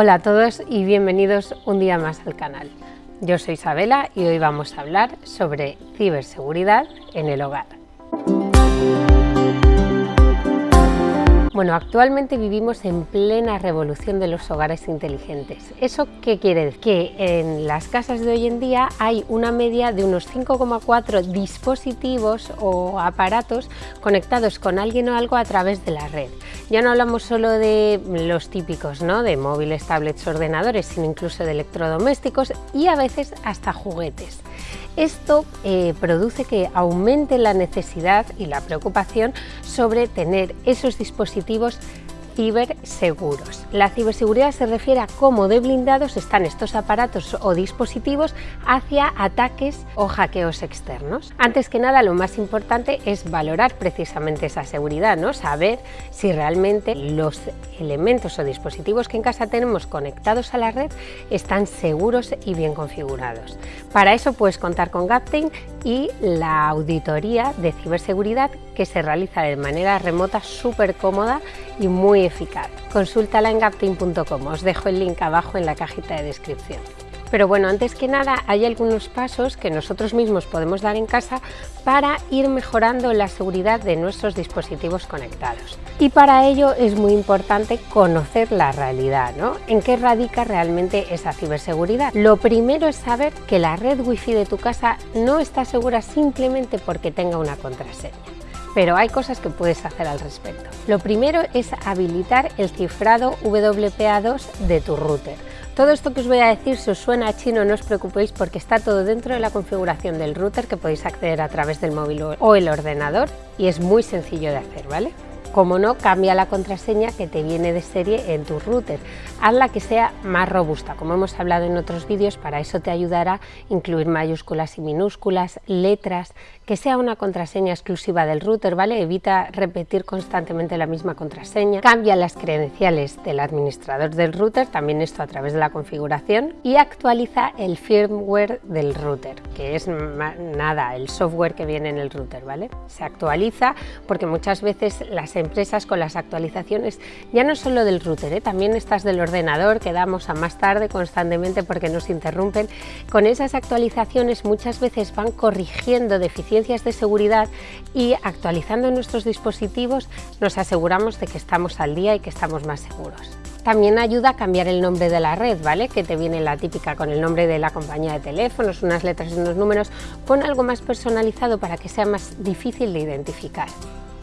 Hola a todos y bienvenidos un día más al canal. Yo soy Isabela y hoy vamos a hablar sobre ciberseguridad en el hogar. Bueno, actualmente vivimos en plena revolución de los hogares inteligentes. ¿Eso qué quiere decir? Que en las casas de hoy en día hay una media de unos 5,4 dispositivos o aparatos conectados con alguien o algo a través de la red. Ya no hablamos solo de los típicos, ¿no? de móviles, tablets, ordenadores, sino incluso de electrodomésticos y a veces hasta juguetes. Esto eh, produce que aumente la necesidad y la preocupación sobre tener esos dispositivos ciberseguros. La ciberseguridad se refiere a cómo de blindados están estos aparatos o dispositivos hacia ataques o hackeos externos. Antes que nada, lo más importante es valorar precisamente esa seguridad, ¿no? saber si realmente los elementos o dispositivos que en casa tenemos conectados a la red están seguros y bien configurados. Para eso puedes contar con Gaptain y la auditoría de ciberseguridad que se realiza de manera remota súper cómoda y muy eficaz. Consúltala en os dejo el link abajo en la cajita de descripción. Pero bueno, antes que nada hay algunos pasos que nosotros mismos podemos dar en casa para ir mejorando la seguridad de nuestros dispositivos conectados. Y para ello es muy importante conocer la realidad, ¿no? ¿En qué radica realmente esa ciberseguridad? Lo primero es saber que la red wifi de tu casa no está segura simplemente porque tenga una contraseña pero hay cosas que puedes hacer al respecto. Lo primero es habilitar el cifrado WPA2 de tu router. Todo esto que os voy a decir, si os suena a chino, no os preocupéis porque está todo dentro de la configuración del router que podéis acceder a través del móvil o el ordenador y es muy sencillo de hacer, ¿vale? Como no, cambia la contraseña que te viene de serie en tu router. Hazla que sea más robusta, como hemos hablado en otros vídeos, para eso te ayudará incluir mayúsculas y minúsculas, letras, que sea una contraseña exclusiva del router, ¿vale? Evita repetir constantemente la misma contraseña. Cambia las credenciales del administrador del router, también esto a través de la configuración, y actualiza el firmware del router, que es nada, el software que viene en el router, ¿vale? Se actualiza porque muchas veces las empresas con las actualizaciones, ya no solo del router, ¿eh? también estas del ordenador que damos a más tarde constantemente porque nos interrumpen, con esas actualizaciones muchas veces van corrigiendo deficiencias de seguridad y actualizando nuestros dispositivos nos aseguramos de que estamos al día y que estamos más seguros. También ayuda a cambiar el nombre de la red, ¿vale? Que te viene la típica con el nombre de la compañía de teléfonos, unas letras y unos números. Pon algo más personalizado para que sea más difícil de identificar.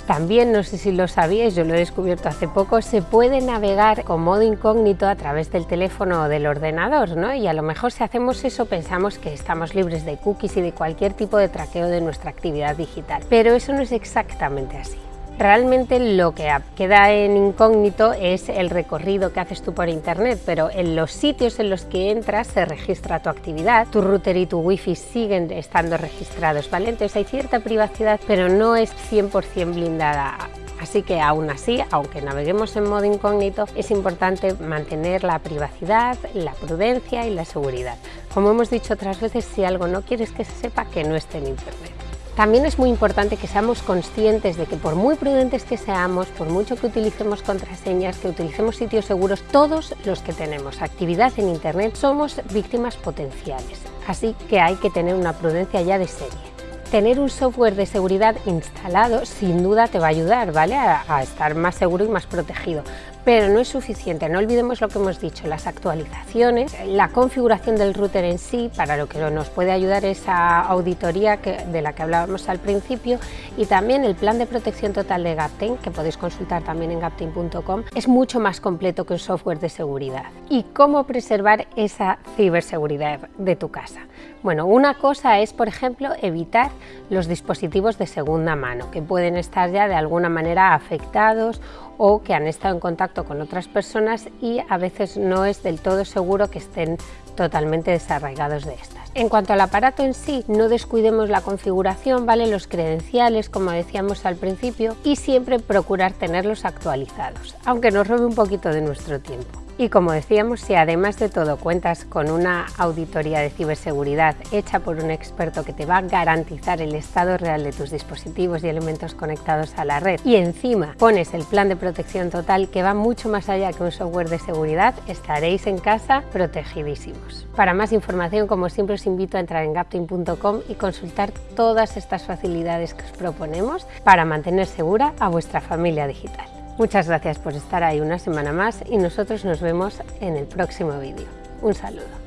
También, no sé si lo sabíais, yo lo he descubierto hace poco, se puede navegar con modo incógnito a través del teléfono o del ordenador, ¿no? Y a lo mejor si hacemos eso pensamos que estamos libres de cookies y de cualquier tipo de traqueo de nuestra actividad digital. Pero eso no es exactamente así. Realmente lo que queda en incógnito es el recorrido que haces tú por internet, pero en los sitios en los que entras se registra tu actividad, tu router y tu wifi siguen estando registrados, ¿vale? Entonces hay cierta privacidad, pero no es 100% blindada. Así que aún así, aunque naveguemos en modo incógnito, es importante mantener la privacidad, la prudencia y la seguridad. Como hemos dicho otras veces, si algo no quieres que se sepa, que no esté en internet. También es muy importante que seamos conscientes de que por muy prudentes que seamos, por mucho que utilicemos contraseñas, que utilicemos sitios seguros, todos los que tenemos actividad en Internet somos víctimas potenciales. Así que hay que tener una prudencia ya de serie tener un software de seguridad instalado sin duda te va a ayudar ¿vale? a, estar más seguro y más protegido, pero no es suficiente, no olvidemos lo que hemos dicho, las actualizaciones, la configuración del router en sí, para lo que nos puede ayudar esa auditoría de la que hablábamos al principio y también el plan de protección total de Gaptain, que podéis consultar también en gaptain.com, es mucho más completo que un software de seguridad. ¿Y cómo preservar esa ciberseguridad de tu casa? Bueno, una cosa es, por ejemplo, evitar los dispositivos de segunda mano, que pueden estar ya de alguna manera afectados o que han estado en contacto con otras personas y a veces no es del todo seguro que estén totalmente desarraigados de estas. En cuanto al aparato en sí, no descuidemos la configuración, ¿vale? los credenciales, como decíamos al principio, y siempre procurar tenerlos actualizados, aunque nos robe un poquito de nuestro tiempo. Y como decíamos, si además de todo cuentas con una auditoría de ciberseguridad hecha por un experto que te va a garantizar el estado real de tus dispositivos y elementos conectados a la red y encima pones el plan de protección total que va mucho más allá que un software de seguridad, estaréis en casa protegidísimos. Para más información, como siempre, os invito a entrar en gapting.com y consultar todas estas facilidades que os proponemos para mantener segura a vuestra familia digital. Muchas gracias por estar ahí una semana más y nosotros nos vemos en el próximo vídeo. Un saludo.